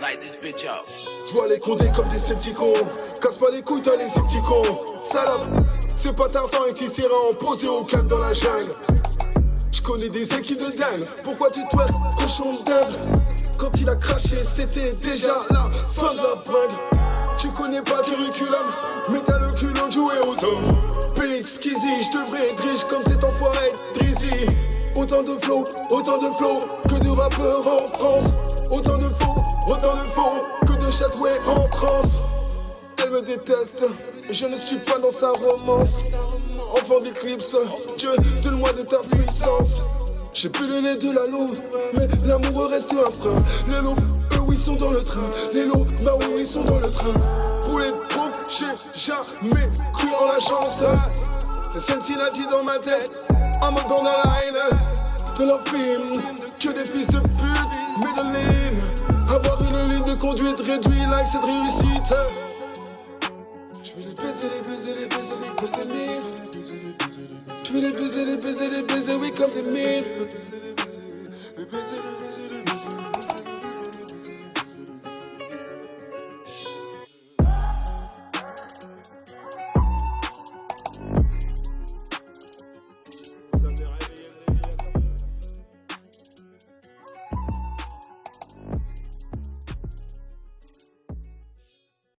Light this bitch up. Je les condés comme des scepticons. Casse pas les couilles, t'as les scepticons. Salope, c'est pas Tarzan c'est en posé au calme dans la jungle. Je connais des équipes de dingue. Pourquoi tu twerk, cochon dingue? Quand il a craché, c'était déjà la fin de la bringue. Tu connais pas le curriculum, mais t'as le culot de jouer aux hommes. Pix, Skizzy, je devrais être riche comme cet enfoiré Drizzy. Autant de flow, autant de flow que de rappeurs en France. Autant de faux, autant de faux que de chatouets en transe. Elle me déteste, je ne suis pas dans sa romance. Enfant d'éclipse, Dieu, donne-moi de ta puissance. J'ai plus le nez de la louve, mais l'amour reste un frein. Les loups, eux, oui, sont dans le train. Les loups, bah oui, ils sont dans le train. Pour les pauvres, j'ai jamais cru en la chance. C'est Cincinnati dans ma tête, en mode dans la. De leur film, que des fils de pute, mais de ligne. Conduite réduit like cette réussite. Je vais les baiser, les baiser, les baiser, les comme des. Je vais les baiser, les baiser, les baiser, oui, comme des.